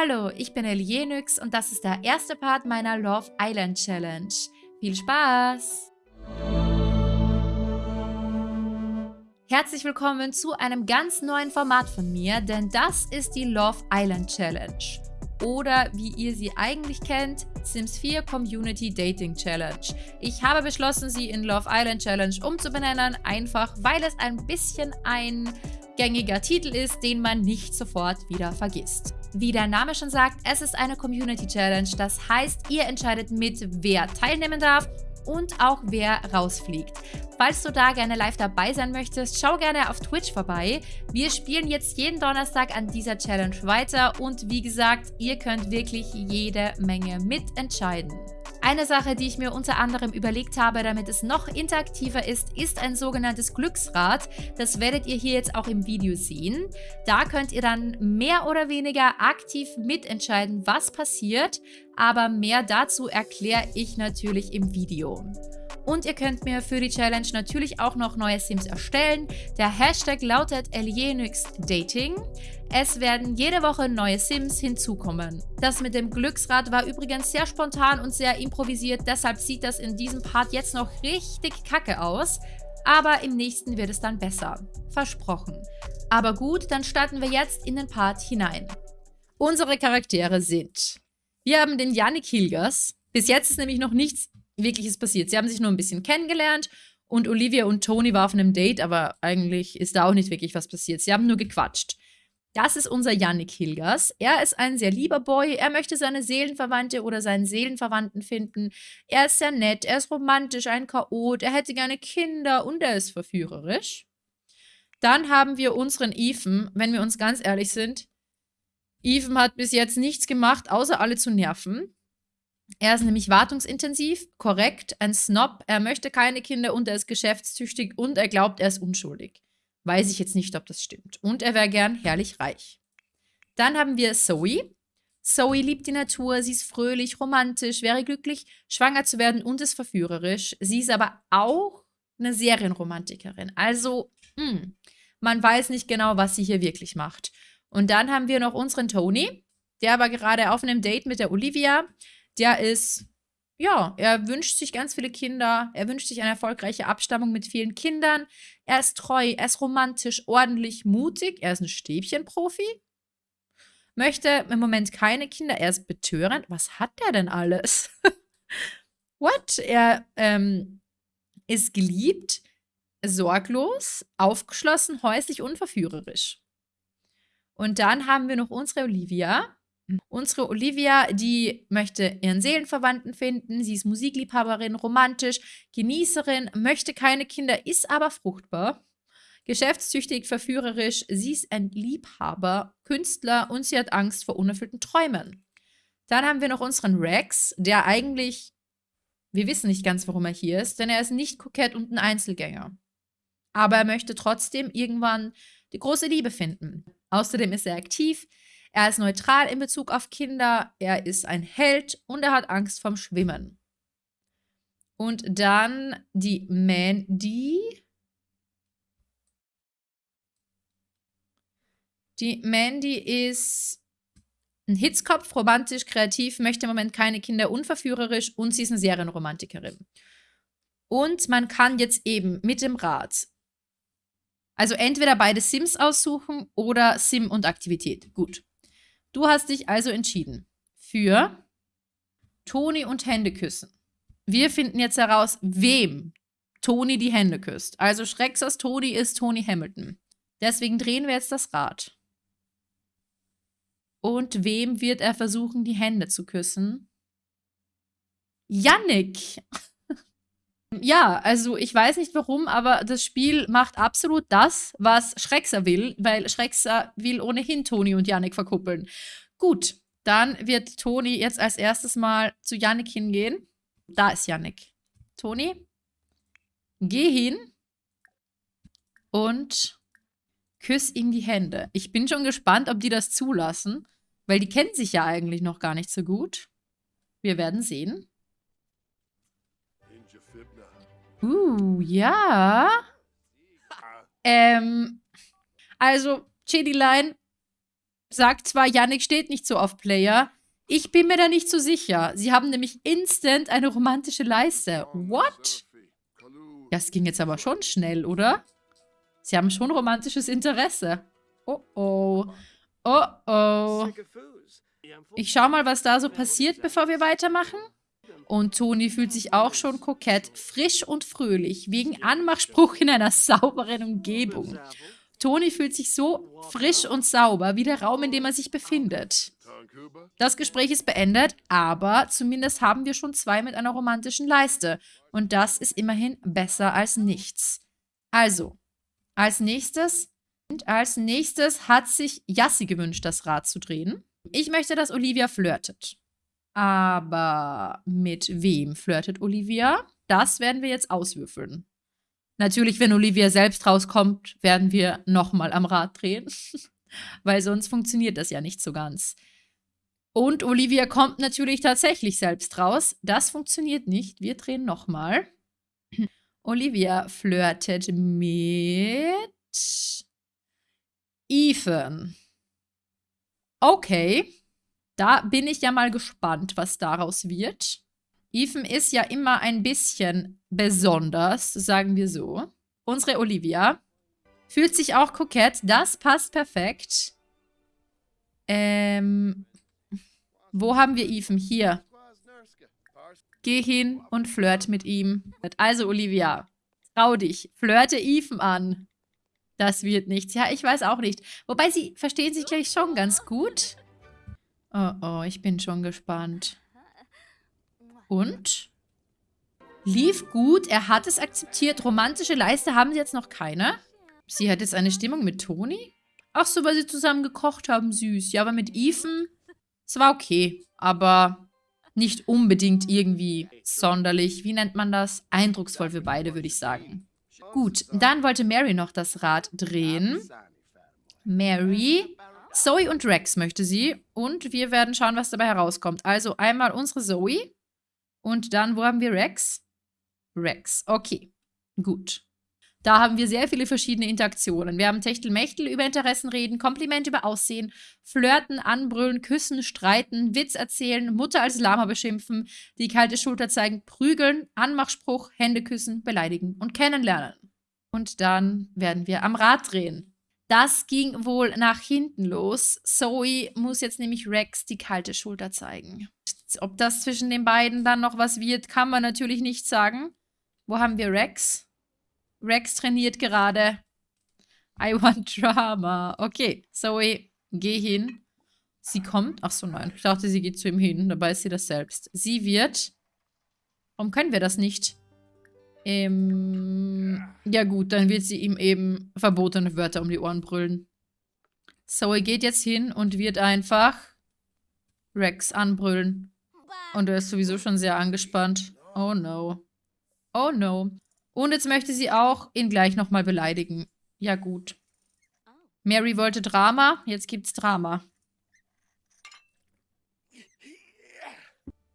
Hallo, ich bin Elienix und das ist der erste Part meiner Love Island Challenge. Viel Spaß! Herzlich willkommen zu einem ganz neuen Format von mir, denn das ist die Love Island Challenge. Oder wie ihr sie eigentlich kennt, Sims 4 Community Dating Challenge. Ich habe beschlossen, sie in Love Island Challenge umzubenennen, einfach weil es ein bisschen ein gängiger Titel ist, den man nicht sofort wieder vergisst. Wie der Name schon sagt, es ist eine Community Challenge. Das heißt, ihr entscheidet mit, wer teilnehmen darf und auch wer rausfliegt. Falls du da gerne live dabei sein möchtest, schau gerne auf Twitch vorbei. Wir spielen jetzt jeden Donnerstag an dieser Challenge weiter und wie gesagt, ihr könnt wirklich jede Menge mitentscheiden. Eine Sache, die ich mir unter anderem überlegt habe, damit es noch interaktiver ist, ist ein sogenanntes Glücksrad. Das werdet ihr hier jetzt auch im Video sehen. Da könnt ihr dann mehr oder weniger aktiv mitentscheiden, was passiert, aber mehr dazu erkläre ich natürlich im Video. Und ihr könnt mir für die Challenge natürlich auch noch neue Sims erstellen. Der Hashtag lautet Dating. Es werden jede Woche neue Sims hinzukommen. Das mit dem Glücksrad war übrigens sehr spontan und sehr improvisiert, deshalb sieht das in diesem Part jetzt noch richtig kacke aus. Aber im nächsten wird es dann besser. Versprochen. Aber gut, dann starten wir jetzt in den Part hinein. Unsere Charaktere sind... Wir haben den Yannick Hilgers. Bis jetzt ist nämlich noch nichts Wirkliches passiert. Sie haben sich nur ein bisschen kennengelernt und Olivia und Tony waren auf einem Date, aber eigentlich ist da auch nicht wirklich was passiert. Sie haben nur gequatscht. Das ist unser Yannick Hilgers. Er ist ein sehr lieber Boy. Er möchte seine Seelenverwandte oder seinen Seelenverwandten finden. Er ist sehr nett, er ist romantisch, ein Chaot, er hätte gerne Kinder und er ist verführerisch. Dann haben wir unseren Ethan, wenn wir uns ganz ehrlich sind. Ethan hat bis jetzt nichts gemacht, außer alle zu nerven. Er ist nämlich wartungsintensiv, korrekt, ein Snob, er möchte keine Kinder und er ist geschäftstüchtig und er glaubt, er ist unschuldig. Weiß ich jetzt nicht, ob das stimmt. Und er wäre gern herrlich reich. Dann haben wir Zoe. Zoe liebt die Natur, sie ist fröhlich, romantisch, wäre glücklich, schwanger zu werden und ist verführerisch. Sie ist aber auch eine Serienromantikerin. Also, mh, hm, man weiß nicht genau, was sie hier wirklich macht. Und dann haben wir noch unseren Tony, der war gerade auf einem Date mit der Olivia der ist, ja, er wünscht sich ganz viele Kinder, er wünscht sich eine erfolgreiche Abstammung mit vielen Kindern, er ist treu, er ist romantisch, ordentlich, mutig, er ist ein Stäbchenprofi, möchte im Moment keine Kinder, er ist betörend. Was hat der denn alles? What? Er ähm, ist geliebt, sorglos, aufgeschlossen, häuslich und verführerisch. Und dann haben wir noch unsere Olivia. Unsere Olivia, die möchte ihren Seelenverwandten finden. Sie ist Musikliebhaberin, romantisch, Genießerin, möchte keine Kinder, ist aber fruchtbar. Geschäftstüchtig, verführerisch, sie ist ein Liebhaber, Künstler und sie hat Angst vor unerfüllten Träumen. Dann haben wir noch unseren Rex, der eigentlich, wir wissen nicht ganz, warum er hier ist, denn er ist nicht kokett und ein Einzelgänger. Aber er möchte trotzdem irgendwann die große Liebe finden. Außerdem ist er aktiv, er ist neutral in Bezug auf Kinder, er ist ein Held und er hat Angst vom Schwimmen. Und dann die Mandy. Die Mandy ist ein Hitzkopf, romantisch, kreativ, möchte im Moment keine Kinder, unverführerisch und sie ist eine Serienromantikerin. Und man kann jetzt eben mit dem Rad, also entweder beide Sims aussuchen oder Sim und Aktivität. Gut. Du hast dich also entschieden für Toni und Hände küssen. Wir finden jetzt heraus, wem Toni die Hände küsst. Also Schrecksers Toni ist Toni Hamilton. Deswegen drehen wir jetzt das Rad. Und wem wird er versuchen, die Hände zu küssen? Yannick! Ja, also ich weiß nicht warum, aber das Spiel macht absolut das, was Schreckser will, weil Schreckser will ohnehin Toni und Yannick verkuppeln. Gut, dann wird Toni jetzt als erstes mal zu Yannick hingehen. Da ist Yannick. Toni, geh hin und küss ihm die Hände. Ich bin schon gespannt, ob die das zulassen, weil die kennen sich ja eigentlich noch gar nicht so gut. Wir werden sehen. Uh, ja. Ähm, also, Chili Line, sagt zwar, Yannick steht nicht so auf Player. Ich bin mir da nicht so sicher. Sie haben nämlich instant eine romantische Leiste. What? Das ging jetzt aber schon schnell, oder? Sie haben schon romantisches Interesse. Oh oh. Oh oh. Ich schau mal, was da so passiert, bevor wir weitermachen. Und Toni fühlt sich auch schon kokett, frisch und fröhlich, wegen Anmachspruch in einer sauberen Umgebung. Toni fühlt sich so frisch und sauber wie der Raum, in dem er sich befindet. Das Gespräch ist beendet, aber zumindest haben wir schon zwei mit einer romantischen Leiste. Und das ist immerhin besser als nichts. Also, als nächstes, als nächstes hat sich Yassi gewünscht, das Rad zu drehen. Ich möchte, dass Olivia flirtet. Aber mit wem flirtet Olivia? Das werden wir jetzt auswürfeln. Natürlich, wenn Olivia selbst rauskommt, werden wir nochmal am Rad drehen. Weil sonst funktioniert das ja nicht so ganz. Und Olivia kommt natürlich tatsächlich selbst raus. Das funktioniert nicht. Wir drehen nochmal. Olivia flirtet mit Ethan. Okay. Da bin ich ja mal gespannt, was daraus wird. Ethan ist ja immer ein bisschen besonders, sagen wir so. Unsere Olivia fühlt sich auch kokett. Das passt perfekt. Ähm, wo haben wir Ethan? Hier. Geh hin und flirt mit ihm. Also, Olivia, trau dich. Flirte Ethan an. Das wird nichts. Ja, ich weiß auch nicht. Wobei, sie verstehen sich gleich schon ganz gut. Oh, oh, ich bin schon gespannt. Und? Lief gut, er hat es akzeptiert. Romantische Leiste haben sie jetzt noch keine. Sie hat jetzt eine Stimmung mit Toni? Ach so, weil sie zusammen gekocht haben, süß. Ja, aber mit Ethan, es war okay. Aber nicht unbedingt irgendwie sonderlich, wie nennt man das? Eindrucksvoll für beide, würde ich sagen. Gut, dann wollte Mary noch das Rad drehen. Mary Zoe und Rex möchte sie. Und wir werden schauen, was dabei herauskommt. Also einmal unsere Zoe. Und dann, wo haben wir Rex? Rex. Okay, gut. Da haben wir sehr viele verschiedene Interaktionen. Wir haben Techtelmechtel über Interessen reden, Kompliment über Aussehen, Flirten, Anbrüllen, Küssen, Streiten, Witz erzählen, Mutter als Lama beschimpfen, die kalte Schulter zeigen, prügeln, Anmachspruch, Hände küssen, beleidigen und kennenlernen. Und dann werden wir am Rad drehen. Das ging wohl nach hinten los. Zoe muss jetzt nämlich Rex die kalte Schulter zeigen. Ob das zwischen den beiden dann noch was wird, kann man natürlich nicht sagen. Wo haben wir Rex? Rex trainiert gerade. I want drama. Okay, Zoe, geh hin. Sie kommt. Ach so, nein. Ich dachte, sie geht zu ihm hin. Dabei ist sie das selbst. Sie wird... Warum können wir das nicht? Ähm, ja gut, dann wird sie ihm eben verbotene Wörter um die Ohren brüllen. Zoe geht jetzt hin und wird einfach Rex anbrüllen. Und er ist sowieso schon sehr angespannt. Oh no. Oh no. Und jetzt möchte sie auch ihn gleich nochmal beleidigen. Ja gut. Mary wollte Drama, jetzt gibt's Drama.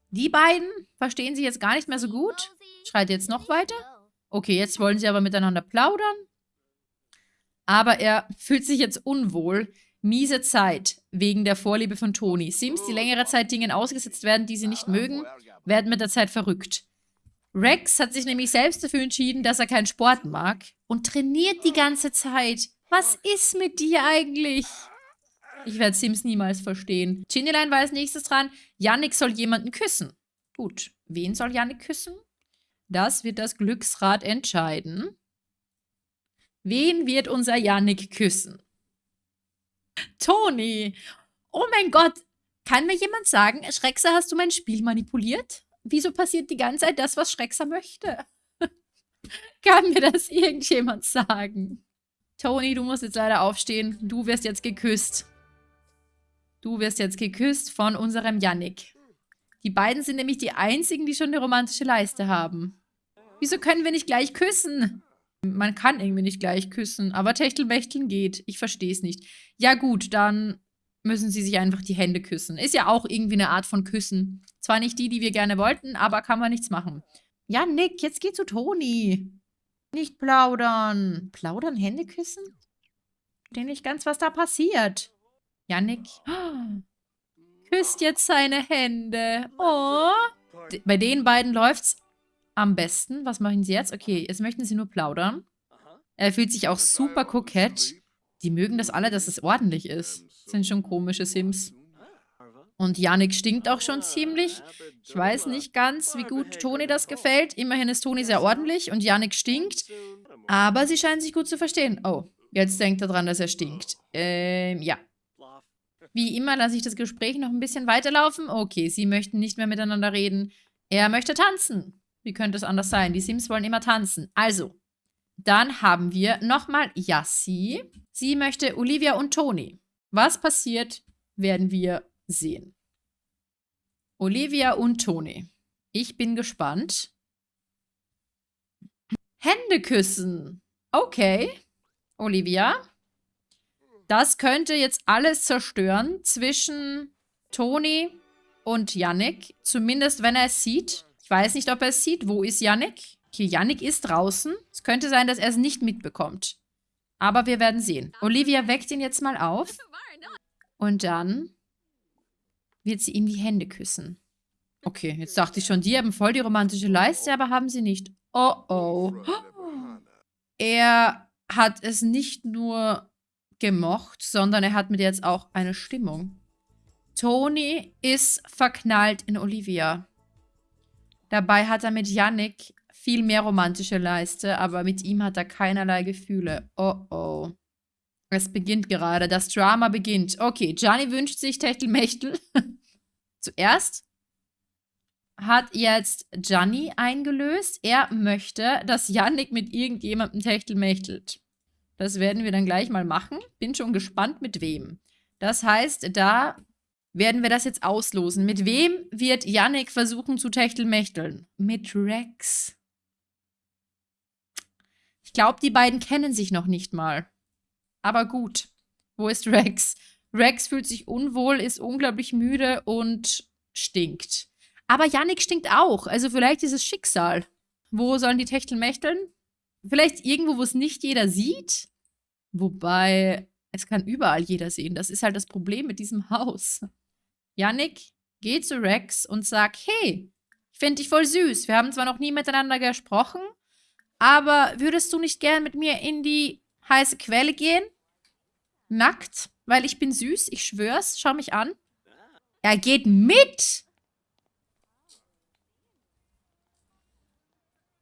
Die beiden verstehen sich jetzt gar nicht mehr so gut. Schreit jetzt noch weiter. Okay, jetzt wollen sie aber miteinander plaudern. Aber er fühlt sich jetzt unwohl. Miese Zeit wegen der Vorliebe von Toni. Sims, die längere Zeit Dingen ausgesetzt werden, die sie nicht mögen, werden mit der Zeit verrückt. Rex hat sich nämlich selbst dafür entschieden, dass er keinen Sport mag und trainiert die ganze Zeit. Was ist mit dir eigentlich? Ich werde Sims niemals verstehen. Ginnyline war als nächstes dran. Yannick soll jemanden küssen. Gut, wen soll Yannick küssen? Das wird das Glücksrad entscheiden. Wen wird unser Yannick küssen? Toni! Oh mein Gott! Kann mir jemand sagen, Schreckser, hast du mein Spiel manipuliert? Wieso passiert die ganze Zeit das, was Schreckser möchte? Kann mir das irgendjemand sagen? Toni, du musst jetzt leider aufstehen. Du wirst jetzt geküsst. Du wirst jetzt geküsst von unserem Yannick. Die beiden sind nämlich die einzigen, die schon eine romantische Leiste haben. Wieso können wir nicht gleich küssen? Man kann irgendwie nicht gleich küssen, aber Techtelmechteln geht. Ich verstehe es nicht. Ja gut, dann müssen sie sich einfach die Hände küssen. Ist ja auch irgendwie eine Art von Küssen. Zwar nicht die, die wir gerne wollten, aber kann man nichts machen. Ja, Nick, jetzt geh zu Toni. Nicht plaudern. Plaudern, Hände küssen? Ich verstehe nicht ganz, was da passiert. Yannick küsst jetzt seine Hände. Oh. Bei den beiden läuft's am besten. Was machen sie jetzt? Okay, jetzt möchten sie nur plaudern. Er fühlt sich auch super kokett. Die mögen das alle, dass es ordentlich ist. sind schon komische Sims. Und Yannick stinkt auch schon ziemlich. Ich weiß nicht ganz, wie gut Toni das gefällt. Immerhin ist Toni sehr ordentlich und Yannick stinkt. Aber sie scheinen sich gut zu verstehen. Oh, jetzt denkt er dran, dass er stinkt. Ähm, ja. Wie immer lasse ich das Gespräch noch ein bisschen weiterlaufen. Okay, sie möchten nicht mehr miteinander reden. Er möchte tanzen. Wie könnte es anders sein? Die Sims wollen immer tanzen. Also, dann haben wir nochmal Yassi. Sie möchte Olivia und Toni. Was passiert, werden wir sehen. Olivia und Toni. Ich bin gespannt. Hände küssen. Okay. Olivia. Das könnte jetzt alles zerstören zwischen Toni und Yannick. Zumindest, wenn er es sieht. Ich weiß nicht, ob er es sieht. Wo ist Yannick? Okay, Yannick ist draußen. Es könnte sein, dass er es nicht mitbekommt. Aber wir werden sehen. Olivia weckt ihn jetzt mal auf. Und dann wird sie ihm die Hände küssen. Okay, jetzt dachte ich schon, die haben voll die romantische Leiste, aber haben sie nicht. Oh oh. Er hat es nicht nur gemocht, sondern er hat mit jetzt auch eine Stimmung. Tony ist verknallt in Olivia. Dabei hat er mit Yannick viel mehr romantische Leiste, aber mit ihm hat er keinerlei Gefühle. Oh oh. Es beginnt gerade. Das Drama beginnt. Okay, Gianni wünscht sich Techtelmechtel. Zuerst hat jetzt Gianni eingelöst. Er möchte, dass Yannick mit irgendjemandem Techtelmechtelt. Das werden wir dann gleich mal machen. Bin schon gespannt, mit wem. Das heißt, da werden wir das jetzt auslosen. Mit wem wird Yannick versuchen zu techtelmechteln? Mit Rex. Ich glaube, die beiden kennen sich noch nicht mal. Aber gut. Wo ist Rex? Rex fühlt sich unwohl, ist unglaublich müde und stinkt. Aber Yannick stinkt auch. Also vielleicht ist es Schicksal. Wo sollen die Techteln mächteln? Vielleicht irgendwo, wo es nicht jeder sieht? Wobei, es kann überall jeder sehen. Das ist halt das Problem mit diesem Haus. Yannick geht zu Rex und sagt, hey, ich finde dich voll süß. Wir haben zwar noch nie miteinander gesprochen, aber würdest du nicht gern mit mir in die heiße Quelle gehen? Nackt, weil ich bin süß, ich schwör's, schau mich an. Er geht mit!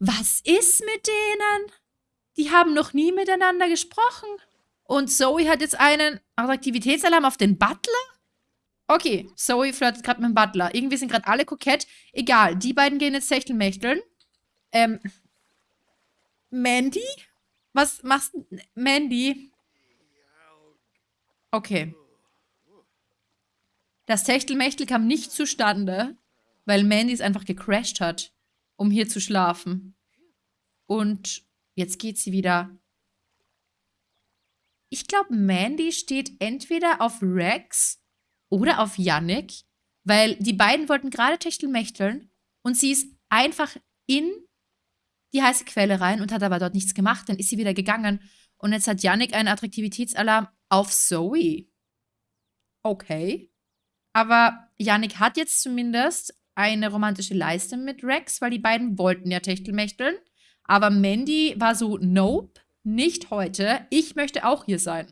Was ist mit denen? Die haben noch nie miteinander gesprochen. Und Zoe hat jetzt einen Attraktivitätsalarm auf den Butler? Okay, Zoe flirtet gerade mit dem Butler. Irgendwie sind gerade alle kokett. Egal, die beiden gehen jetzt Techtelmächteln. Ähm, Mandy? Was machst du? Mandy? Okay. Das Techtelmechtel kam nicht zustande, weil Mandy es einfach gecrashed hat, um hier zu schlafen. Und jetzt geht sie wieder. Ich glaube, Mandy steht entweder auf Rex oder auf Yannick, weil die beiden wollten gerade Techtelmechteln und sie ist einfach in die heiße Quelle rein und hat aber dort nichts gemacht. Dann ist sie wieder gegangen. Und jetzt hat Yannick einen Attraktivitätsalarm auf Zoe. Okay. Aber Yannick hat jetzt zumindest eine romantische Leiste mit Rex, weil die beiden wollten ja Techtelmechteln. Aber Mandy war so, nope, nicht heute. Ich möchte auch hier sein.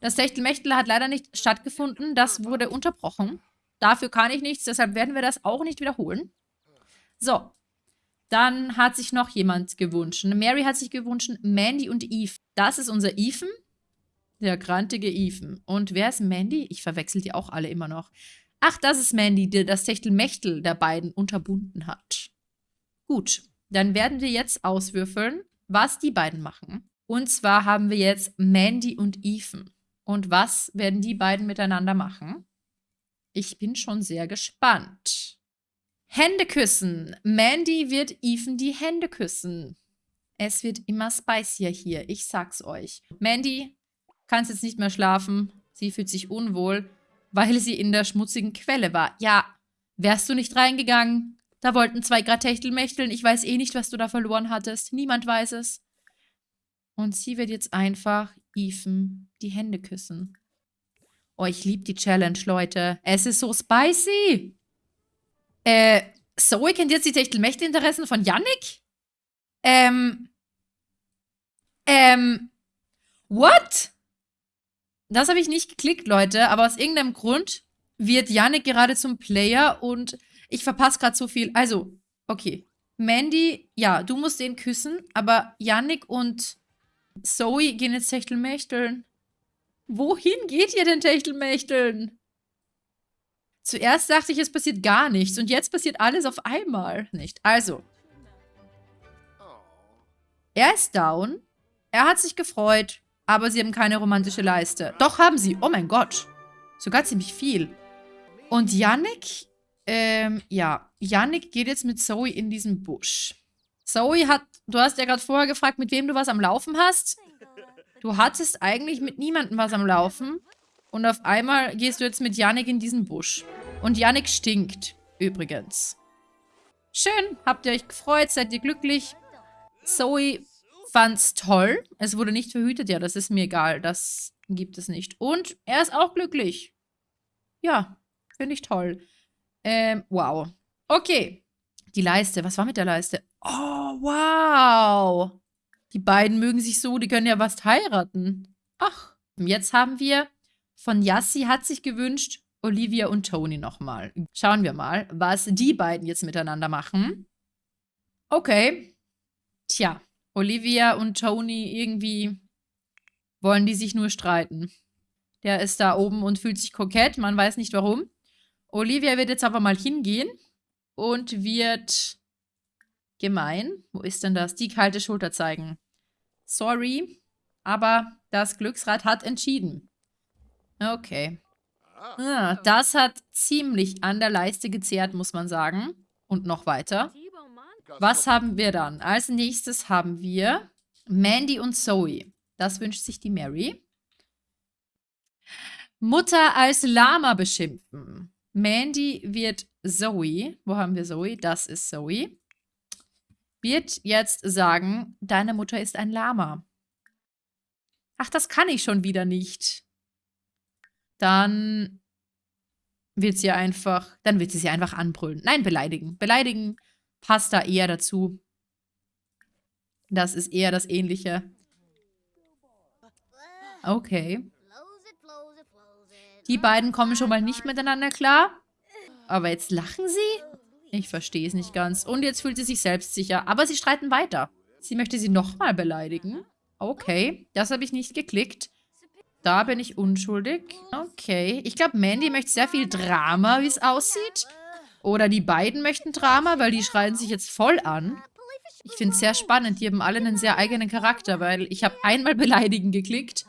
Das Techtelmechtel hat leider nicht stattgefunden. Das wurde unterbrochen. Dafür kann ich nichts, deshalb werden wir das auch nicht wiederholen. So, dann hat sich noch jemand gewünscht. Mary hat sich gewünscht, Mandy und Eve. Das ist unser Ethan. Der grantige Ethan. Und wer ist Mandy? Ich verwechsel die auch alle immer noch. Ach, das ist Mandy, der das Techtelmechtel der beiden unterbunden hat. Gut, dann werden wir jetzt auswürfeln, was die beiden machen. Und zwar haben wir jetzt Mandy und Ethan. Und was werden die beiden miteinander machen? Ich bin schon sehr gespannt. Hände küssen. Mandy wird Ethan die Hände küssen. Es wird immer spicier hier, ich sag's euch. Mandy kann jetzt nicht mehr schlafen. Sie fühlt sich unwohl, weil sie in der schmutzigen Quelle war. Ja, wärst du nicht reingegangen? Da wollten zwei Grad Techtelmechteln. Ich weiß eh nicht, was du da verloren hattest. Niemand weiß es. Und sie wird jetzt einfach Ethan die Hände küssen. Oh, ich liebe die Challenge, Leute. Es ist so spicy. Äh, Zoe kennt jetzt die Techtelmächte-Interessen von Yannick? Ähm. Ähm. What? Das habe ich nicht geklickt, Leute, aber aus irgendeinem Grund wird Yannick gerade zum Player und ich verpasse gerade so viel. Also, okay. Mandy, ja, du musst den küssen, aber Yannick und Zoe gehen jetzt Techtelmächteln. Wohin geht ihr denn Techtelmächteln? Zuerst dachte ich, es passiert gar nichts und jetzt passiert alles auf einmal. Nicht. Also. Er ist down. Er hat sich gefreut, aber sie haben keine romantische Leiste. Doch, haben sie. Oh mein Gott. Sogar ziemlich viel. Und Yannick, ähm, ja. Yannick geht jetzt mit Zoe in diesen Busch. Zoe hat, du hast ja gerade vorher gefragt, mit wem du was am Laufen hast. Du hattest eigentlich mit niemandem was am Laufen. Und auf einmal gehst du jetzt mit Yannick in diesen Busch. Und Yannick stinkt, übrigens. Schön, habt ihr euch gefreut, seid ihr glücklich? Zoe fand's toll. Es wurde nicht verhütet, ja, das ist mir egal, das gibt es nicht. Und er ist auch glücklich. Ja, finde ich toll. Ähm, wow. Okay. Die Leiste, was war mit der Leiste? Oh, wow. Die beiden mögen sich so, die können ja was heiraten. Ach, jetzt haben wir von Yassi hat sich gewünscht, Olivia und Tony nochmal. Schauen wir mal, was die beiden jetzt miteinander machen. Okay. Tja, Olivia und Tony irgendwie wollen die sich nur streiten. Der ist da oben und fühlt sich kokett, man weiß nicht warum. Olivia wird jetzt aber mal hingehen und wird gemein. Wo ist denn das? Die kalte Schulter zeigen. Sorry, aber das Glücksrad hat entschieden. Okay. Ah, das hat ziemlich an der Leiste gezehrt, muss man sagen. Und noch weiter. Was haben wir dann? Als nächstes haben wir Mandy und Zoe. Das wünscht sich die Mary. Mutter als Lama beschimpfen. Mandy wird Zoe, wo haben wir Zoe? Das ist Zoe, wird jetzt sagen, deine Mutter ist ein Lama. Ach, das kann ich schon wieder nicht. Dann wird sie einfach, dann wird sie sie einfach anbrüllen. Nein, beleidigen. Beleidigen passt da eher dazu. Das ist eher das Ähnliche. Okay. Die beiden kommen schon mal nicht miteinander klar. Aber jetzt lachen sie? Ich verstehe es nicht ganz. Und jetzt fühlt sie sich selbstsicher. Aber sie streiten weiter. Sie möchte sie nochmal beleidigen. Okay, das habe ich nicht geklickt. Da bin ich unschuldig. Okay, ich glaube, Mandy möchte sehr viel Drama, wie es aussieht. Oder die beiden möchten Drama, weil die schreien sich jetzt voll an. Ich finde es sehr spannend. Die haben alle einen sehr eigenen Charakter, weil ich habe einmal beleidigen geklickt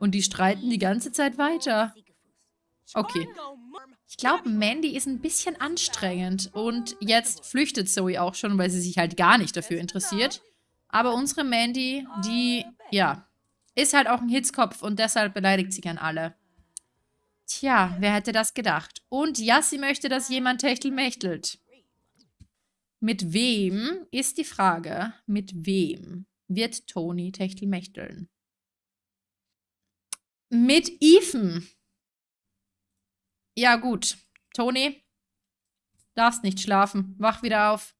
und die streiten die ganze Zeit weiter. Okay. Ich glaube, Mandy ist ein bisschen anstrengend. Und jetzt flüchtet Zoe auch schon, weil sie sich halt gar nicht dafür interessiert. Aber unsere Mandy, die, ja, ist halt auch ein Hitzkopf und deshalb beleidigt sie gern alle. Tja, wer hätte das gedacht? Und Yassi möchte, dass jemand techtelmächtelt. Mit wem ist die Frage, mit wem wird Tony techtelmächteln? Mit Ethan. Ja, gut. Toni, darfst nicht schlafen. Wach wieder auf.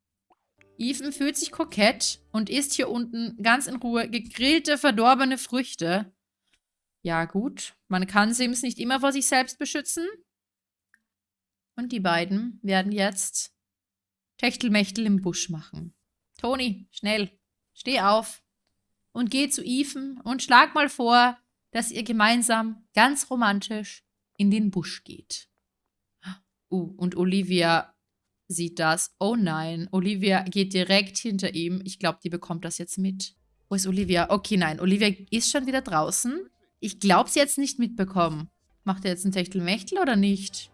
Ethan fühlt sich kokett und isst hier unten ganz in Ruhe gegrillte, verdorbene Früchte. Ja, gut. Man kann Sims nicht immer vor sich selbst beschützen. Und die beiden werden jetzt Techtelmechtel im Busch machen. Toni, schnell, steh auf und geh zu Ethan und schlag mal vor, dass ihr gemeinsam ganz romantisch in den Busch geht. Uh, und Olivia sieht das. Oh nein, Olivia geht direkt hinter ihm. Ich glaube, die bekommt das jetzt mit. Wo ist Olivia? Okay, nein, Olivia ist schon wieder draußen. Ich glaube, sie jetzt nicht mitbekommen. Macht er jetzt ein Techtelmechtel oder nicht?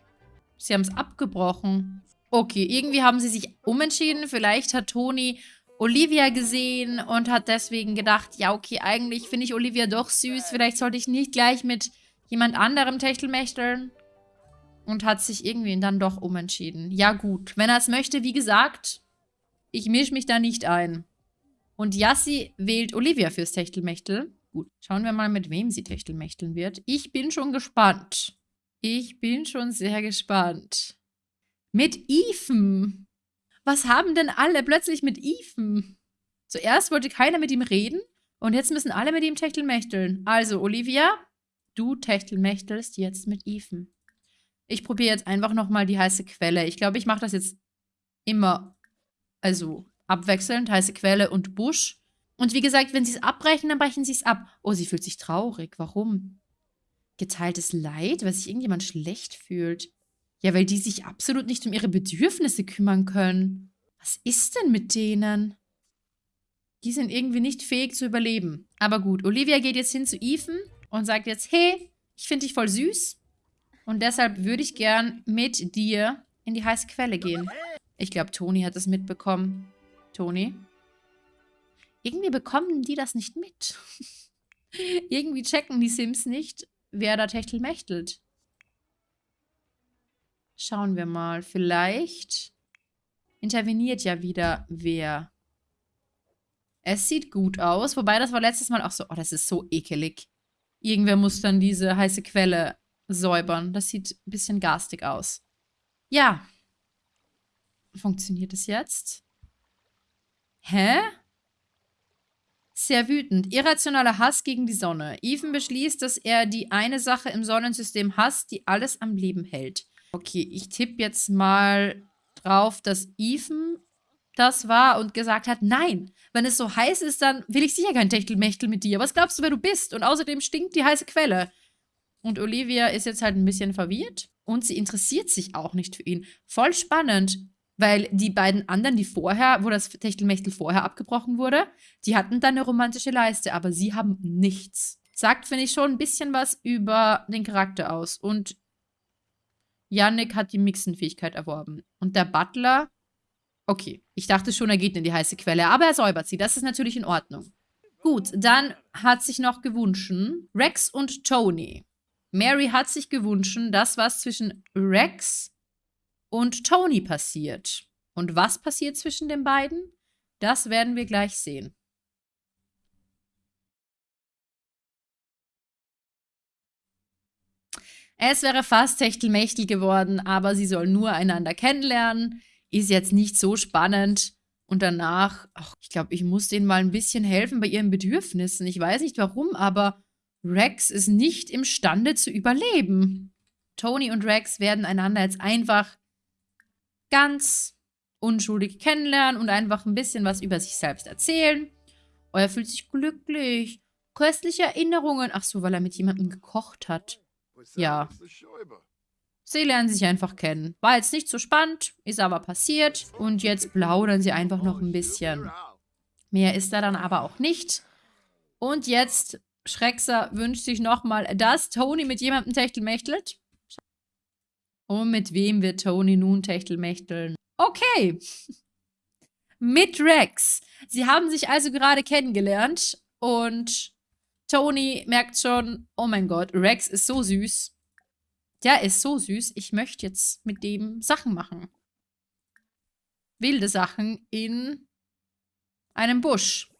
Sie haben es abgebrochen. Okay, irgendwie haben sie sich umentschieden. Vielleicht hat Toni Olivia gesehen und hat deswegen gedacht, ja, okay, eigentlich finde ich Olivia doch süß. Vielleicht sollte ich nicht gleich mit jemand anderem Techtelmechteln. Und hat sich irgendwie dann doch umentschieden. Ja gut, wenn er es möchte, wie gesagt, ich mische mich da nicht ein. Und Yassi wählt Olivia fürs Techtelmechtel. Gut, schauen wir mal, mit wem sie Techtelmechteln wird. Ich bin schon gespannt. Ich bin schon sehr gespannt. Mit Ethan. Was haben denn alle plötzlich mit Ethan? Zuerst wollte keiner mit ihm reden und jetzt müssen alle mit ihm techtelmächteln. Also, Olivia, du techtelmächtelst jetzt mit Ethan. Ich probiere jetzt einfach nochmal die heiße Quelle. Ich glaube, ich mache das jetzt immer, also abwechselnd, heiße Quelle und Busch. Und wie gesagt, wenn sie es abbrechen, dann brechen sie es ab. Oh, sie fühlt sich traurig. Warum? Geteiltes Leid, weil sich irgendjemand schlecht fühlt. Ja, weil die sich absolut nicht um ihre Bedürfnisse kümmern können. Was ist denn mit denen? Die sind irgendwie nicht fähig zu überleben. Aber gut, Olivia geht jetzt hin zu Ethan und sagt jetzt, hey, ich finde dich voll süß. Und deshalb würde ich gern mit dir in die heiße Quelle gehen. Ich glaube, Toni hat das mitbekommen. Toni? Irgendwie bekommen die das nicht mit. irgendwie checken die Sims nicht, wer da techtelmächtelt. Schauen wir mal. Vielleicht interveniert ja wieder wer. Es sieht gut aus. Wobei, das war letztes Mal auch so, oh, das ist so ekelig. Irgendwer muss dann diese heiße Quelle säubern. Das sieht ein bisschen garstig aus. Ja. Funktioniert es jetzt? Hä? Sehr wütend. Irrationaler Hass gegen die Sonne. Ethan beschließt, dass er die eine Sache im Sonnensystem hasst, die alles am Leben hält. Okay, ich tippe jetzt mal drauf, dass Ethan das war und gesagt hat, nein, wenn es so heiß ist, dann will ich sicher kein Techtelmechtel mit dir. Was glaubst du, wer du bist? Und außerdem stinkt die heiße Quelle. Und Olivia ist jetzt halt ein bisschen verwirrt und sie interessiert sich auch nicht für ihn. Voll spannend, weil die beiden anderen, die vorher, wo das Techtelmechtel vorher abgebrochen wurde, die hatten dann eine romantische Leiste, aber sie haben nichts. Sagt, finde ich, schon ein bisschen was über den Charakter aus. Und Yannick hat die Mixenfähigkeit erworben. Und der Butler, okay, ich dachte schon, er geht in die heiße Quelle, aber er säubert sie. Das ist natürlich in Ordnung. Gut, dann hat sich noch gewünscht Rex und Tony. Mary hat sich gewünscht, das, was zwischen Rex und Tony passiert. Und was passiert zwischen den beiden? Das werden wir gleich sehen. Es wäre fast Techtelmechtel geworden, aber sie sollen nur einander kennenlernen. Ist jetzt nicht so spannend. Und danach, ach, ich glaube, ich muss denen mal ein bisschen helfen bei ihren Bedürfnissen. Ich weiß nicht warum, aber Rex ist nicht imstande zu überleben. Tony und Rex werden einander jetzt einfach ganz unschuldig kennenlernen und einfach ein bisschen was über sich selbst erzählen. Oh, er fühlt sich glücklich. Köstliche Erinnerungen. Ach so, weil er mit jemandem gekocht hat. Ja. Sie lernen sich einfach kennen. War jetzt nicht so spannend, ist aber passiert. Und jetzt plaudern sie einfach noch ein bisschen. Mehr ist da dann aber auch nicht. Und jetzt, Schreckser wünscht sich nochmal, dass Tony mit jemandem techtelmächtelt. Und mit wem wird Tony nun techtelmächteln? Okay. mit Rex. Sie haben sich also gerade kennengelernt. Und Tony merkt schon, oh mein Gott, Rex ist so süß. Der ist so süß. Ich möchte jetzt mit dem Sachen machen. Wilde Sachen in einem Busch.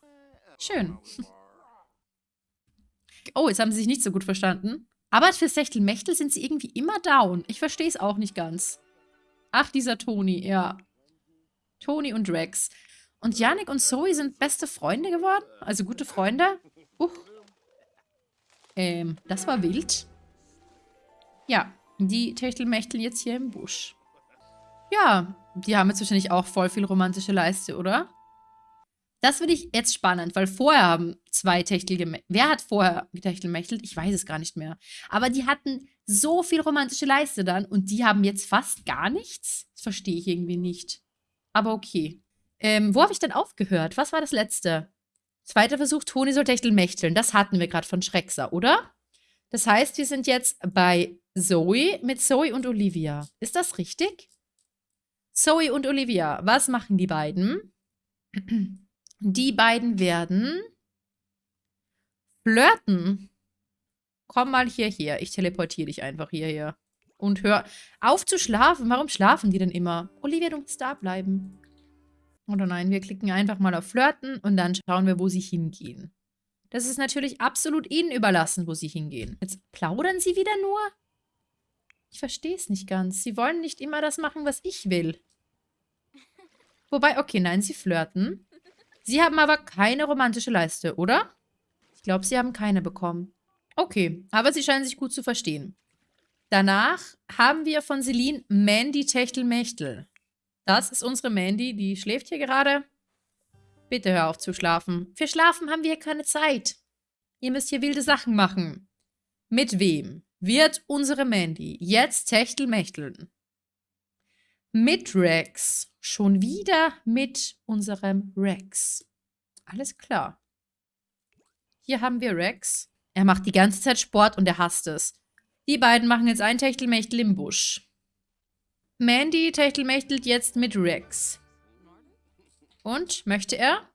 Schön. Oh, jetzt haben sie sich nicht so gut verstanden. Aber für Sechtelmechtel sind sie irgendwie immer down. Ich verstehe es auch nicht ganz. Ach, dieser Toni, ja. Toni und Rex. Und Yannick und Zoe sind beste Freunde geworden? Also gute Freunde? Uh, ähm, das war wild. Ja, die Techtelmächteln jetzt hier im Busch. Ja, die haben jetzt wahrscheinlich auch voll viel romantische Leiste, oder? Das finde ich jetzt spannend, weil vorher haben zwei Techtel gemächtelt. Wer hat vorher getechtelmächtelt? Ich weiß es gar nicht mehr. Aber die hatten so viel romantische Leiste dann und die haben jetzt fast gar nichts? Das verstehe ich irgendwie nicht. Aber okay. Ähm, wo habe ich denn aufgehört? Was war das letzte? Zweiter Versuch, Toni soll techtelmächteln. Das hatten wir gerade von Schreckser, oder? Das heißt, wir sind jetzt bei Zoe mit Zoe und Olivia. Ist das richtig? Zoe und Olivia, was machen die beiden? Die beiden werden flirten. Komm mal hierher. Ich teleportiere dich einfach hierher. Und hör auf zu schlafen. Warum schlafen die denn immer? Olivia, du musst da bleiben. Oder nein, wir klicken einfach mal auf Flirten und dann schauen wir, wo sie hingehen. Das ist natürlich absolut ihnen überlassen, wo sie hingehen. Jetzt plaudern sie wieder nur? Ich verstehe es nicht ganz. Sie wollen nicht immer das machen, was ich will. Wobei, okay, nein, sie flirten. Sie haben aber keine romantische Leiste, oder? Ich glaube, sie haben keine bekommen. Okay, aber sie scheinen sich gut zu verstehen. Danach haben wir von Celine Mandy Techtelmechtel. Das ist unsere Mandy, die schläft hier gerade. Bitte hör auf zu schlafen. Für Schlafen haben wir keine Zeit. Ihr müsst hier wilde Sachen machen. Mit wem wird unsere Mandy jetzt Techtelmechteln? Mit Rex. Schon wieder mit unserem Rex. Alles klar. Hier haben wir Rex. Er macht die ganze Zeit Sport und er hasst es. Die beiden machen jetzt ein Techtelmechtel im Busch. Mandy techtelmechtelt jetzt mit Rex. Und, möchte er?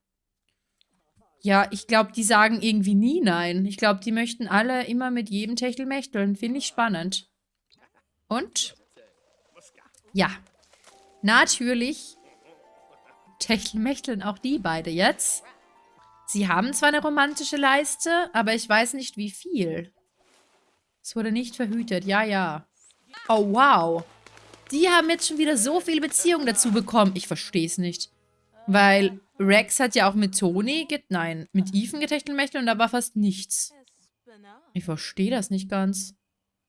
Ja, ich glaube, die sagen irgendwie nie nein. Ich glaube, die möchten alle immer mit jedem Techtelmechteln. Finde ich spannend. Und? Ja. Natürlich techtelmechteln auch die beide jetzt. Sie haben zwar eine romantische Leiste, aber ich weiß nicht, wie viel. Es wurde nicht verhütet. Ja, ja. Oh, wow. Die haben jetzt schon wieder so viel Beziehung dazu bekommen. Ich verstehe es nicht. Weil Rex hat ja auch mit Toni, nein, mit Ethan getechtelmächtelt und da war fast nichts. Ich verstehe das nicht ganz.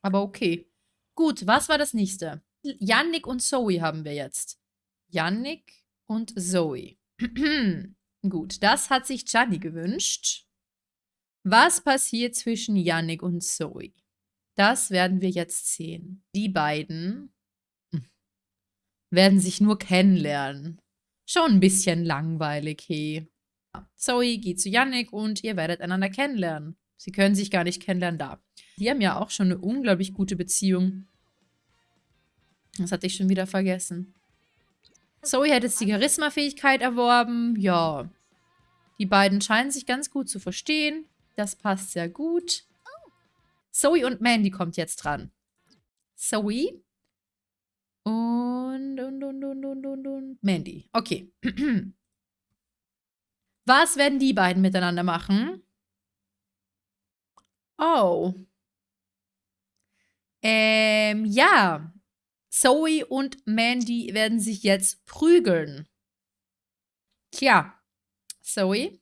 Aber okay. Gut, was war das nächste? Yannick und Zoe haben wir jetzt. Yannick und Zoe. Gut, das hat sich Gianni gewünscht. Was passiert zwischen Yannick und Zoe? Das werden wir jetzt sehen. Die beiden hm, werden sich nur kennenlernen. Schon ein bisschen langweilig, hey. Zoe geht zu Yannick und ihr werdet einander kennenlernen. Sie können sich gar nicht kennenlernen da. Die haben ja auch schon eine unglaublich gute Beziehung. Das hatte ich schon wieder vergessen. Zoe hat jetzt die Charisma-Fähigkeit erworben. Ja. Die beiden scheinen sich ganz gut zu verstehen. Das passt sehr gut. Zoe und Mandy kommt jetzt dran. Zoe. Und, und, und, und, und, und, und Mandy. Okay. Was werden die beiden miteinander machen? Oh. Ähm, ja. Zoe und Mandy werden sich jetzt prügeln. Tja, Zoe,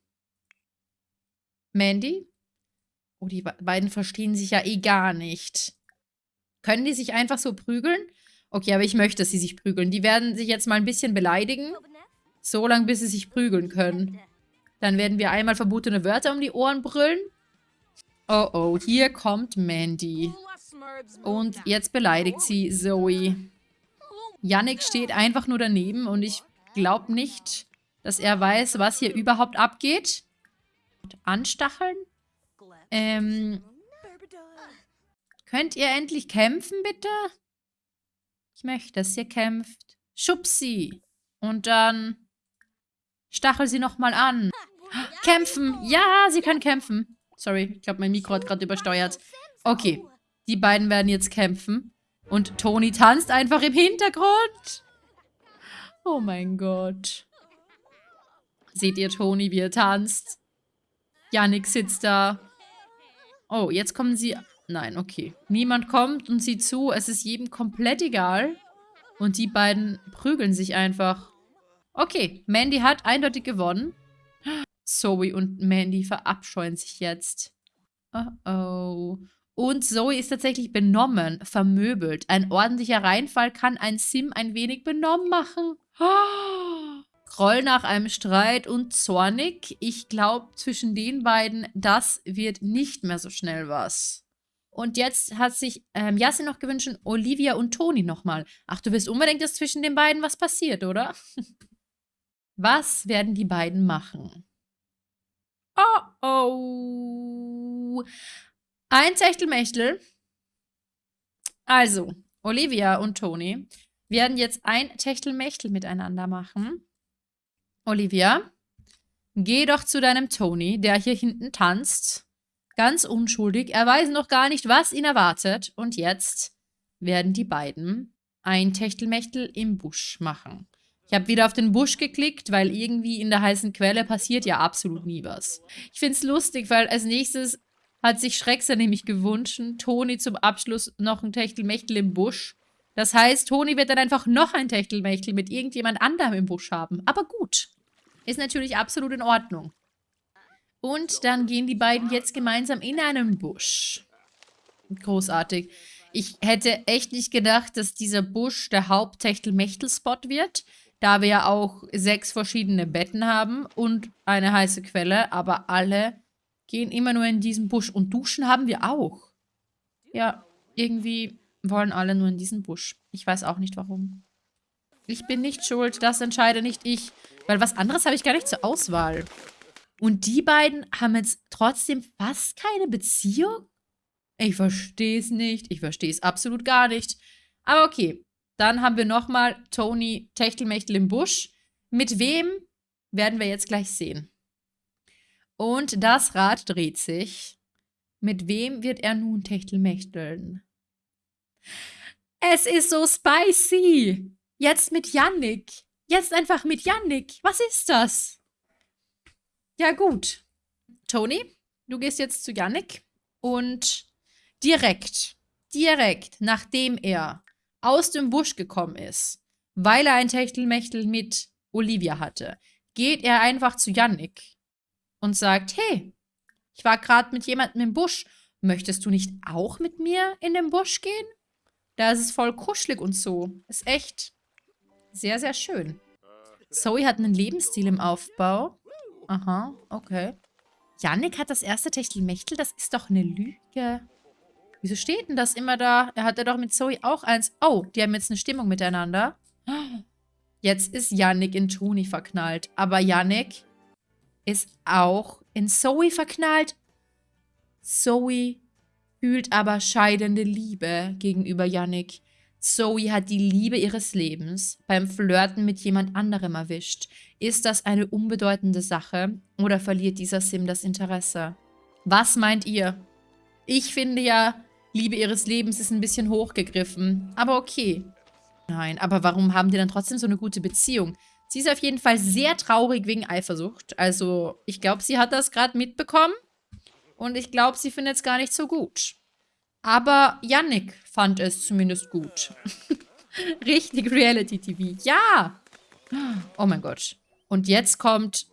Mandy. Oh, die beiden verstehen sich ja eh gar nicht. Können die sich einfach so prügeln? Okay, aber ich möchte, dass sie sich prügeln. Die werden sich jetzt mal ein bisschen beleidigen. So lange, bis sie sich prügeln können. Dann werden wir einmal verbotene Wörter um die Ohren brüllen. Oh, oh, hier kommt Mandy. Und jetzt beleidigt sie Zoe. Yannick steht einfach nur daneben und ich glaube nicht, dass er weiß, was hier überhaupt abgeht. Anstacheln? Ähm, könnt ihr endlich kämpfen, bitte? Ich möchte, dass ihr kämpft. Schub sie. Und dann stachel sie nochmal an. Kämpfen. Ja, sie können kämpfen. Sorry, ich glaube, mein Mikro hat gerade übersteuert. Okay, die beiden werden jetzt kämpfen. Und Toni tanzt einfach im Hintergrund. Oh mein Gott. Seht ihr Toni, wie er tanzt? Yannick sitzt da. Oh, jetzt kommen sie... Nein, okay. Niemand kommt und sieht zu. Es ist jedem komplett egal. Und die beiden prügeln sich einfach. Okay, Mandy hat eindeutig gewonnen. Zoe und Mandy verabscheuen sich jetzt. Oh oh. Und Zoe ist tatsächlich benommen, vermöbelt. Ein ordentlicher Reinfall kann ein Sim ein wenig benommen machen. Groll nach einem Streit und zornig. Ich glaube, zwischen den beiden, das wird nicht mehr so schnell was. Und jetzt hat sich ähm, Yasin noch gewünscht, Olivia und Toni nochmal. Ach, du willst unbedingt, dass zwischen den beiden was passiert, oder? was werden die beiden machen? Oh, oh. Ein Techtelmechtel. Also, Olivia und Toni werden jetzt ein Techtelmechtel miteinander machen. Olivia, geh doch zu deinem Toni, der hier hinten tanzt. Ganz unschuldig. Er weiß noch gar nicht, was ihn erwartet. Und jetzt werden die beiden ein Techtelmechtel im Busch machen. Ich habe wieder auf den Busch geklickt, weil irgendwie in der heißen Quelle passiert ja absolut nie was. Ich finde es lustig, weil als nächstes hat sich Schreckser nämlich gewünscht. Toni zum Abschluss noch ein Techtelmechtel im Busch. Das heißt, Toni wird dann einfach noch ein Techtelmechtel mit irgendjemand anderem im Busch haben. Aber gut. Ist natürlich absolut in Ordnung. Und dann gehen die beiden jetzt gemeinsam in einen Busch. Großartig. Ich hätte echt nicht gedacht, dass dieser Busch der Haupt-Techtelmechtel-Spot wird, da wir ja auch sechs verschiedene Betten haben und eine heiße Quelle, aber alle gehen immer nur in diesen Busch. Und duschen haben wir auch. Ja, irgendwie wollen alle nur in diesen Busch. Ich weiß auch nicht warum. Ich bin nicht schuld, das entscheide nicht ich. Weil was anderes habe ich gar nicht zur Auswahl. Und die beiden haben jetzt trotzdem fast keine Beziehung? Ich verstehe es nicht. Ich verstehe es absolut gar nicht. Aber okay. Dann haben wir nochmal Tony Techtelmechtel im Busch. Mit wem werden wir jetzt gleich sehen. Und das Rad dreht sich. Mit wem wird er nun Techtelmechteln? Es ist so spicy. Jetzt mit Yannick. Jetzt einfach mit Yannick. Was ist das? Ja gut. Tony, du gehst jetzt zu Yannick und direkt, direkt, nachdem er aus dem Busch gekommen ist, weil er ein Techtelmechtel mit Olivia hatte, geht er einfach zu Yannick und sagt, hey, ich war gerade mit jemandem im Busch. Möchtest du nicht auch mit mir in den Busch gehen? Da ist es voll kuschelig und so. Ist echt sehr, sehr schön. Zoe hat einen Lebensstil im Aufbau. Aha, okay. Yannick hat das erste Techtelmechtel. Das ist doch eine Lüge. Wieso steht denn das immer da? Er hatte doch mit Zoe auch eins. Oh, die haben jetzt eine Stimmung miteinander. Jetzt ist Yannick in Toni verknallt. Aber Yannick ist auch in Zoe verknallt. Zoe fühlt aber scheidende Liebe gegenüber Yannick. Zoe hat die Liebe ihres Lebens beim Flirten mit jemand anderem erwischt. Ist das eine unbedeutende Sache oder verliert dieser Sim das Interesse? Was meint ihr? Ich finde ja, Liebe ihres Lebens ist ein bisschen hochgegriffen. Aber okay. Nein, aber warum haben die dann trotzdem so eine gute Beziehung? Sie ist auf jeden Fall sehr traurig wegen Eifersucht. Also, ich glaube, sie hat das gerade mitbekommen. Und ich glaube, sie findet es gar nicht so gut. Aber Yannick fand es zumindest gut. Richtig Reality-TV. Ja! Oh mein Gott. Und jetzt kommt...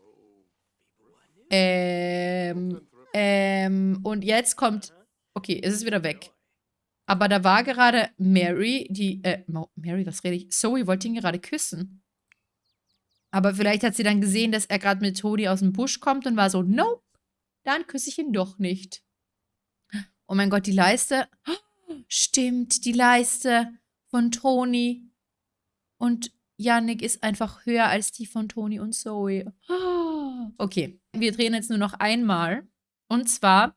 Ähm... Ähm... Und jetzt kommt... Okay, es ist wieder weg. Aber da war gerade Mary, die... Äh, Mary, was rede ich? Zoe wollte ihn gerade küssen. Aber vielleicht hat sie dann gesehen, dass er gerade mit Toni aus dem Busch kommt und war so, nope, dann küsse ich ihn doch nicht. Oh mein Gott, die Leiste. stimmt, die Leiste von Toni und Yannick ist einfach höher als die von Toni und Zoe. okay, wir drehen jetzt nur noch einmal. Und zwar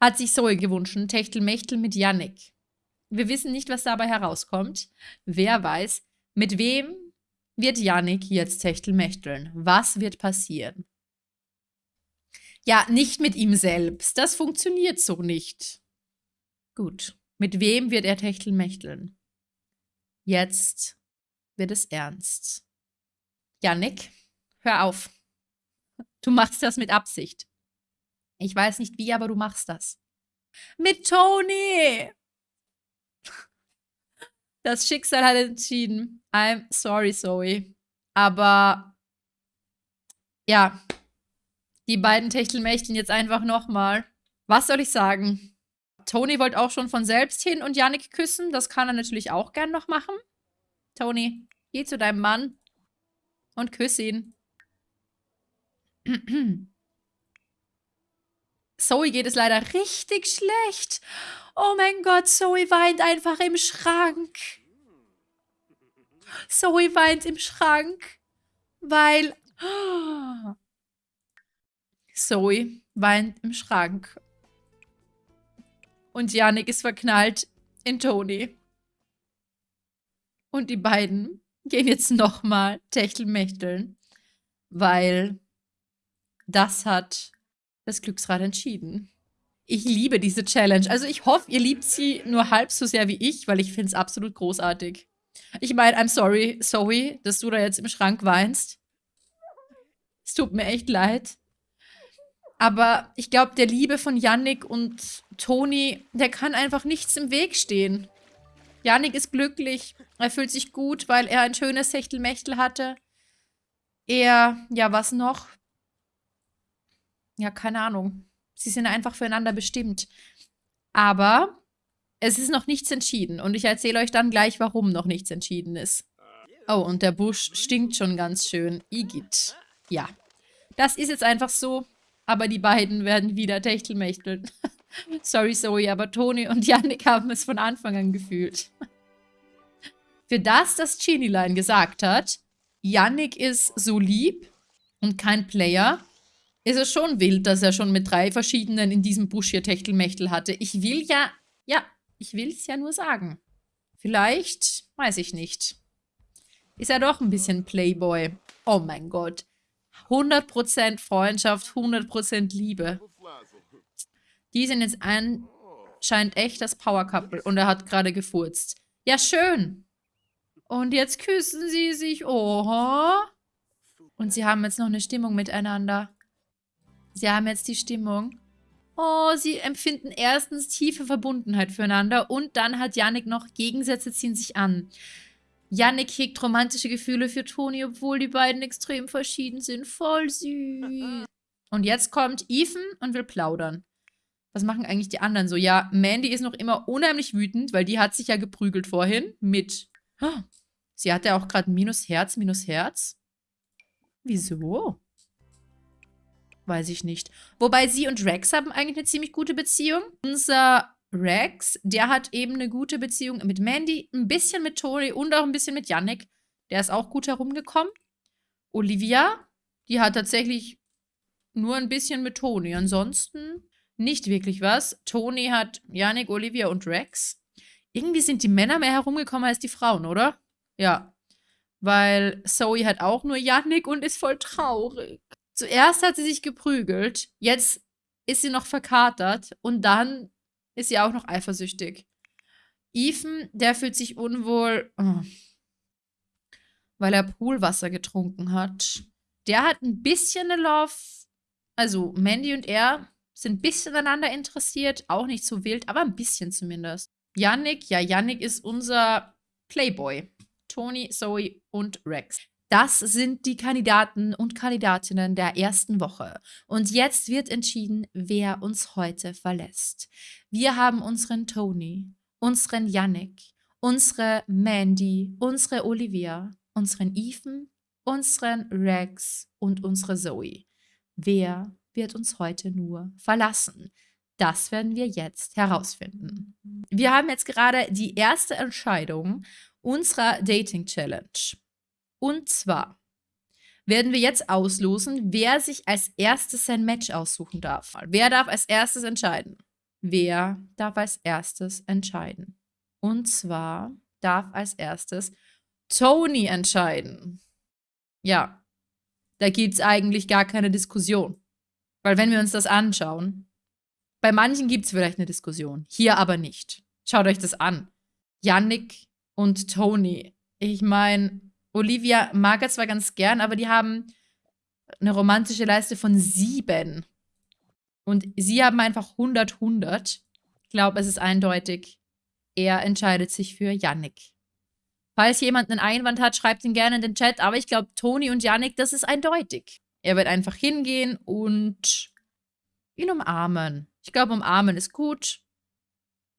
hat sich Zoe gewünscht, Techtelmechtel mit Yannick. Wir wissen nicht, was dabei herauskommt. Wer weiß, mit wem wird Yannick jetzt Techtelmechteln? Was wird passieren? Ja, nicht mit ihm selbst. Das funktioniert so nicht. Gut. Mit wem wird er Techtelmechteln? Jetzt wird es ernst. Janik, hör auf. Du machst das mit Absicht. Ich weiß nicht wie, aber du machst das. Mit Tony! Das Schicksal hat entschieden. I'm sorry, Zoe. Aber ja, die beiden Techtelmächten jetzt einfach nochmal. Was soll ich sagen? Tony wollte auch schon von selbst hin und Yannick küssen. Das kann er natürlich auch gern noch machen. Tony, geh zu deinem Mann und küss ihn. Zoe geht es leider richtig schlecht. Oh mein Gott, Zoe weint einfach im Schrank. Zoe weint im Schrank, weil Zoe weint im Schrank. Und Janik ist verknallt in Toni. Und die beiden gehen jetzt nochmal Techtelmechteln, weil das hat das Glücksrad entschieden. Ich liebe diese Challenge. Also ich hoffe, ihr liebt sie nur halb so sehr wie ich, weil ich finde es absolut großartig. Ich meine, I'm sorry, Zoe, dass du da jetzt im Schrank weinst. Es tut mir echt leid. Aber ich glaube, der Liebe von Yannick und Toni, der kann einfach nichts im Weg stehen. Yannick ist glücklich. Er fühlt sich gut, weil er ein schönes Techtelmechtel hatte. Er, ja, was noch? Ja, keine Ahnung. Sie sind einfach füreinander bestimmt. Aber es ist noch nichts entschieden. Und ich erzähle euch dann gleich, warum noch nichts entschieden ist. Oh, und der Busch stinkt schon ganz schön. Igitt. Ja. Das ist jetzt einfach so. Aber die beiden werden wieder Techtelmächteln. Sorry, Zoe, aber Toni und Yannick haben es von Anfang an gefühlt. Für das, das Genie-Line gesagt hat, Yannick ist so lieb und kein Player, ist es schon wild, dass er schon mit drei verschiedenen in diesem Busch hier Techtelmechtel hatte. Ich will ja, ja, ich will es ja nur sagen. Vielleicht, weiß ich nicht. Ist er doch ein bisschen Playboy. Oh mein Gott. 100% Freundschaft, 100% Liebe. Die sind jetzt anscheinend echt das Power Couple und er hat gerade gefurzt. Ja, schön. Und jetzt küssen sie sich. Oho. Und sie haben jetzt noch eine Stimmung miteinander. Sie haben jetzt die Stimmung. Oh, sie empfinden erstens tiefe Verbundenheit füreinander und dann hat Yannick noch Gegensätze ziehen sich an. Yannick hegt romantische Gefühle für Toni, obwohl die beiden extrem verschieden sind. Voll süß. Und jetzt kommt Ethan und will plaudern. Was machen eigentlich die anderen so? Ja, Mandy ist noch immer unheimlich wütend, weil die hat sich ja geprügelt vorhin mit... Oh, sie hatte auch gerade Minus Herz, Minus Herz. Wieso? Weiß ich nicht. Wobei sie und Rex haben eigentlich eine ziemlich gute Beziehung. Unser Rex, der hat eben eine gute Beziehung mit Mandy, ein bisschen mit Tori und auch ein bisschen mit Yannick. Der ist auch gut herumgekommen. Olivia, die hat tatsächlich nur ein bisschen mit Toni. Ansonsten nicht wirklich was. Toni hat Yannick, Olivia und Rex. Irgendwie sind die Männer mehr herumgekommen als die Frauen, oder? Ja. Weil Zoe hat auch nur Yannick und ist voll traurig. Zuerst hat sie sich geprügelt, jetzt ist sie noch verkatert und dann ist sie auch noch eifersüchtig. Ethan, der fühlt sich unwohl, oh, weil er Poolwasser getrunken hat. Der hat ein bisschen eine Love, also Mandy und er sind ein bisschen aneinander interessiert, auch nicht so wild, aber ein bisschen zumindest. Yannick, ja, Yannick ist unser Playboy. Tony, Zoe und Rex. Das sind die Kandidaten und Kandidatinnen der ersten Woche. Und jetzt wird entschieden, wer uns heute verlässt. Wir haben unseren Tony, unseren Yannick, unsere Mandy, unsere Olivia, unseren Ethan, unseren Rex und unsere Zoe. Wer wird uns heute nur verlassen? Das werden wir jetzt herausfinden. Wir haben jetzt gerade die erste Entscheidung unserer Dating Challenge. Und zwar werden wir jetzt auslosen, wer sich als erstes sein Match aussuchen darf. Wer darf als erstes entscheiden? Wer darf als erstes entscheiden? Und zwar darf als erstes Tony entscheiden. Ja, da gibt es eigentlich gar keine Diskussion. Weil wenn wir uns das anschauen, bei manchen gibt es vielleicht eine Diskussion, hier aber nicht. Schaut euch das an. Yannick und Tony. Ich meine, Olivia mag er zwar ganz gern, aber die haben eine romantische Leiste von sieben. Und sie haben einfach 100, 100. Ich glaube, es ist eindeutig. Er entscheidet sich für Yannick. Falls jemand einen Einwand hat, schreibt ihn gerne in den Chat. Aber ich glaube, Toni und Yannick, das ist eindeutig. Er wird einfach hingehen und ihn umarmen. Ich glaube, umarmen ist gut.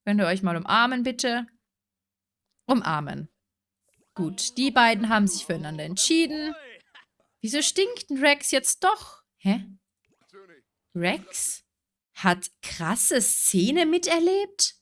Könnt ihr euch mal umarmen, bitte? Umarmen. Gut, die beiden haben sich füreinander entschieden. Wieso stinkt Rex jetzt doch? Hä? Rex hat krasse Szene miterlebt?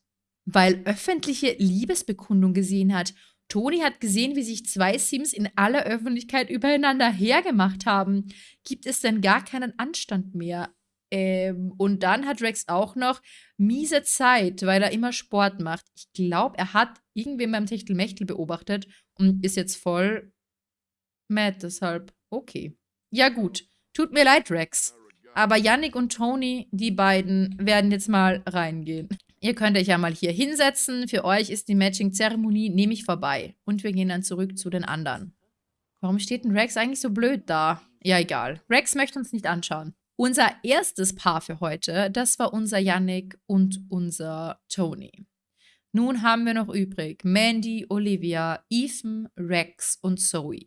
Weil öffentliche Liebesbekundung gesehen hat. Toni hat gesehen, wie sich zwei Sims in aller Öffentlichkeit übereinander hergemacht haben. Gibt es denn gar keinen Anstand mehr? Ähm, und dann hat Rex auch noch miese Zeit, weil er immer Sport macht. Ich glaube, er hat irgendwen beim Techtelmechtel beobachtet und ist jetzt voll mad deshalb. Okay. Ja gut. Tut mir leid, Rex. Aber Yannick und Tony, die beiden, werden jetzt mal reingehen. Ihr könnt euch ja mal hier hinsetzen. Für euch ist die Matching-Zeremonie nämlich vorbei. Und wir gehen dann zurück zu den anderen. Warum steht denn Rex eigentlich so blöd da? Ja, egal. Rex möchte uns nicht anschauen. Unser erstes Paar für heute, das war unser Yannick und unser Tony. Nun haben wir noch übrig Mandy, Olivia, Ethan, Rex und Zoe.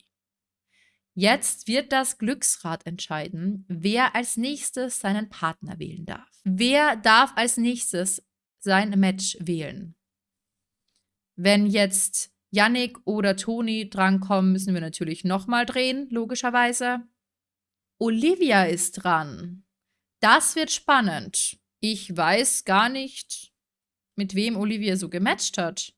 Jetzt wird das Glücksrad entscheiden, wer als nächstes seinen Partner wählen darf. Wer darf als nächstes sein Match wählen? Wenn jetzt Yannick oder Toni drankommen, müssen wir natürlich nochmal drehen, logischerweise. Olivia ist dran. Das wird spannend. Ich weiß gar nicht, mit wem Olivia so gematcht hat.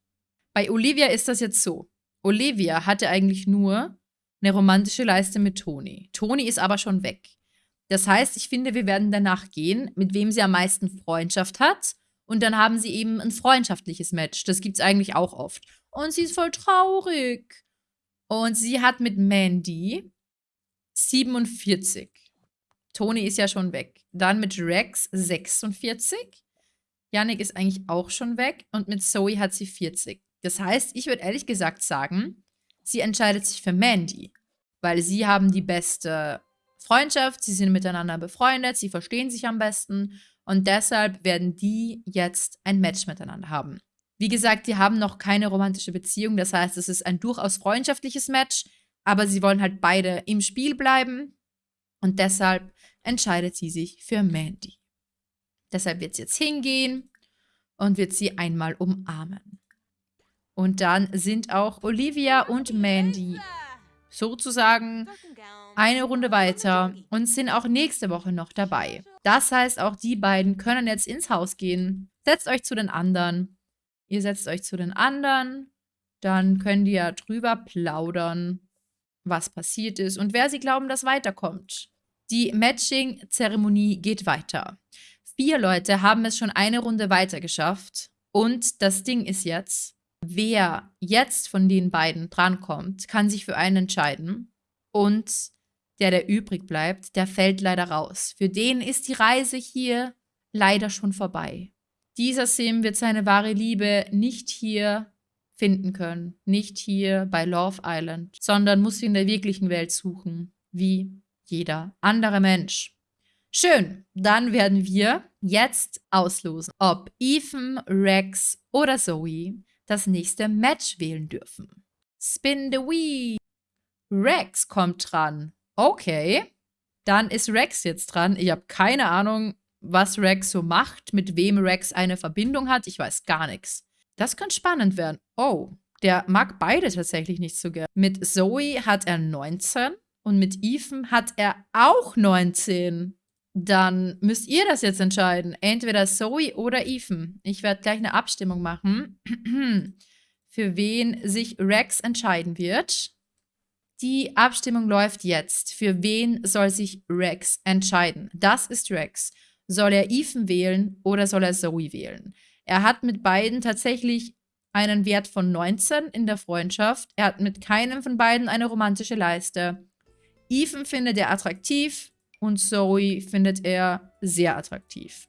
Bei Olivia ist das jetzt so. Olivia hatte eigentlich nur eine romantische Leiste mit Toni. Toni ist aber schon weg. Das heißt, ich finde, wir werden danach gehen, mit wem sie am meisten Freundschaft hat. Und dann haben sie eben ein freundschaftliches Match. Das gibt es eigentlich auch oft. Und sie ist voll traurig. Und sie hat mit Mandy 47. Toni ist ja schon weg. Dann mit Rex 46. Yannick ist eigentlich auch schon weg. Und mit Zoe hat sie 40. Das heißt, ich würde ehrlich gesagt sagen, sie entscheidet sich für Mandy, weil sie haben die beste Freundschaft, sie sind miteinander befreundet, sie verstehen sich am besten und deshalb werden die jetzt ein Match miteinander haben. Wie gesagt, die haben noch keine romantische Beziehung, das heißt, es ist ein durchaus freundschaftliches Match, aber sie wollen halt beide im Spiel bleiben und deshalb entscheidet sie sich für Mandy. Deshalb wird sie jetzt hingehen und wird sie einmal umarmen. Und dann sind auch Olivia und Mandy sozusagen eine Runde weiter und sind auch nächste Woche noch dabei. Das heißt, auch die beiden können jetzt ins Haus gehen. Setzt euch zu den anderen. Ihr setzt euch zu den anderen. Dann könnt ihr drüber plaudern, was passiert ist und wer sie glauben, dass weiterkommt. Die Matching-Zeremonie geht weiter. Vier Leute haben es schon eine Runde weiter geschafft. Und das Ding ist jetzt, wer jetzt von den beiden drankommt, kann sich für einen entscheiden. Und der, der übrig bleibt, der fällt leider raus. Für den ist die Reise hier leider schon vorbei. Dieser Sim wird seine wahre Liebe nicht hier finden können, nicht hier bei Love Island, sondern muss sie in der wirklichen Welt suchen, wie jeder andere Mensch. Schön, dann werden wir jetzt auslosen, ob Ethan, Rex oder Zoe das nächste Match wählen dürfen. Spin the Wheel. Rex kommt dran. Okay. Dann ist Rex jetzt dran. Ich habe keine Ahnung, was Rex so macht, mit wem Rex eine Verbindung hat. Ich weiß gar nichts. Das könnte spannend werden. Oh, der mag beide tatsächlich nicht so gern. Mit Zoe hat er 19 und mit Ethan hat er auch 19. Dann müsst ihr das jetzt entscheiden. Entweder Zoe oder Ethan. Ich werde gleich eine Abstimmung machen, für wen sich Rex entscheiden wird. Die Abstimmung läuft jetzt. Für wen soll sich Rex entscheiden? Das ist Rex. Soll er Ethan wählen oder soll er Zoe wählen? Er hat mit beiden tatsächlich einen Wert von 19 in der Freundschaft. Er hat mit keinem von beiden eine romantische Leiste. Ethan findet er attraktiv und Zoe findet er sehr attraktiv.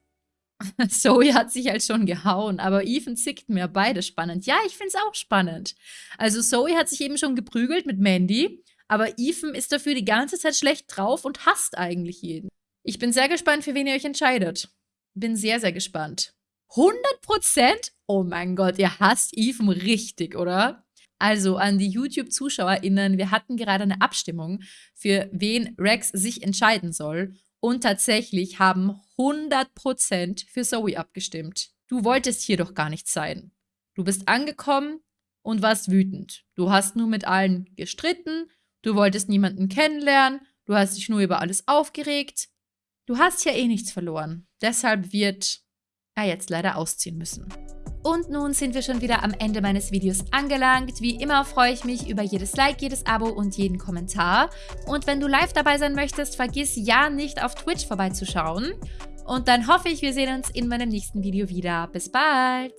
Zoe hat sich halt schon gehauen, aber Ethan zickt mir beide spannend. Ja, ich finde es auch spannend. Also Zoe hat sich eben schon geprügelt mit Mandy, aber Ethan ist dafür die ganze Zeit schlecht drauf und hasst eigentlich jeden. Ich bin sehr gespannt, für wen ihr euch entscheidet. Bin sehr, sehr gespannt. 100 Prozent? Oh mein Gott, ihr hasst Ethan richtig, oder? Also an die YouTube-ZuschauerInnen, wir hatten gerade eine Abstimmung, für wen Rex sich entscheiden soll. Und tatsächlich haben 100% für Zoe abgestimmt. Du wolltest hier doch gar nicht sein. Du bist angekommen und warst wütend. Du hast nur mit allen gestritten, du wolltest niemanden kennenlernen, du hast dich nur über alles aufgeregt. Du hast ja eh nichts verloren. Deshalb wird er jetzt leider ausziehen müssen. Und nun sind wir schon wieder am Ende meines Videos angelangt. Wie immer freue ich mich über jedes Like, jedes Abo und jeden Kommentar. Und wenn du live dabei sein möchtest, vergiss ja nicht auf Twitch vorbeizuschauen. Und dann hoffe ich, wir sehen uns in meinem nächsten Video wieder. Bis bald!